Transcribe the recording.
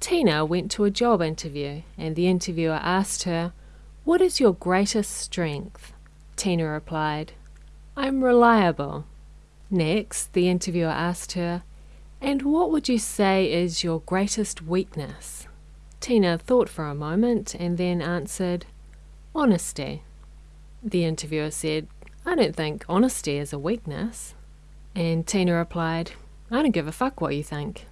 Tina went to a job interview and the interviewer asked her, What is your greatest strength? Tina replied, I'm reliable. Next, the interviewer asked her, And what would you say is your greatest weakness? Tina thought for a moment and then answered, Honesty. The interviewer said, I don't think honesty is a weakness. And Tina replied, I don't give a fuck what you think.